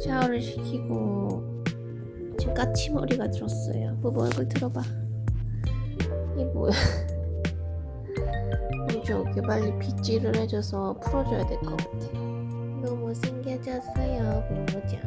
샤워를 시키고 지금 까치머리가 들었어요. 부부 얼굴 들어봐. 이 뭐야? 저기 빨리 빗질을 해줘서 풀어줘야 될 것 같아. 너무 못생겨졌어요 부부장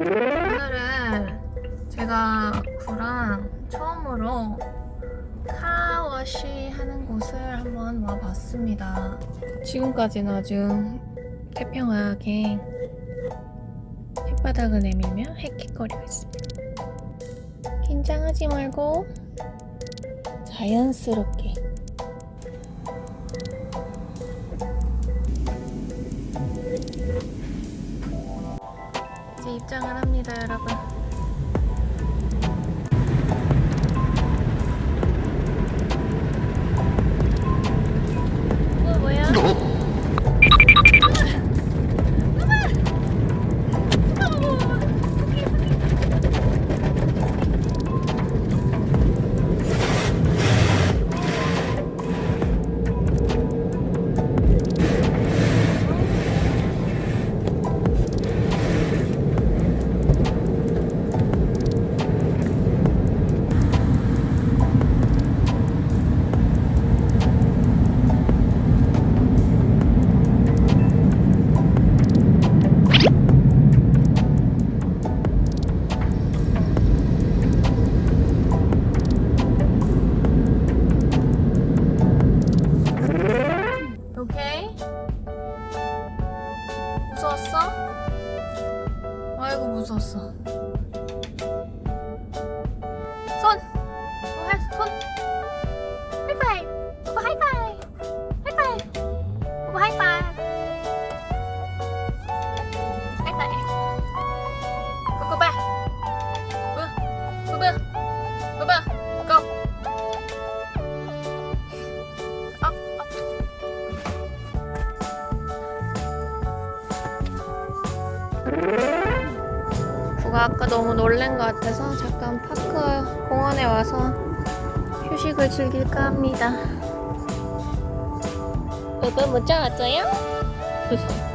오늘은 제가 구랑 처음으로 카워시 하는 곳을 한번 와봤습니다. 지금까지는 아주 태평하게 햇바닥을 내밀며 헥헥거리고 있습니다. 긴장하지 말고 자연스럽게 입장을 합니다, 여러분. 부가 아까 너무 놀란 것 같아서 잠깐 파크 공원에 와서 휴식을 즐길까 합니다. 오빠 못 잡았어요?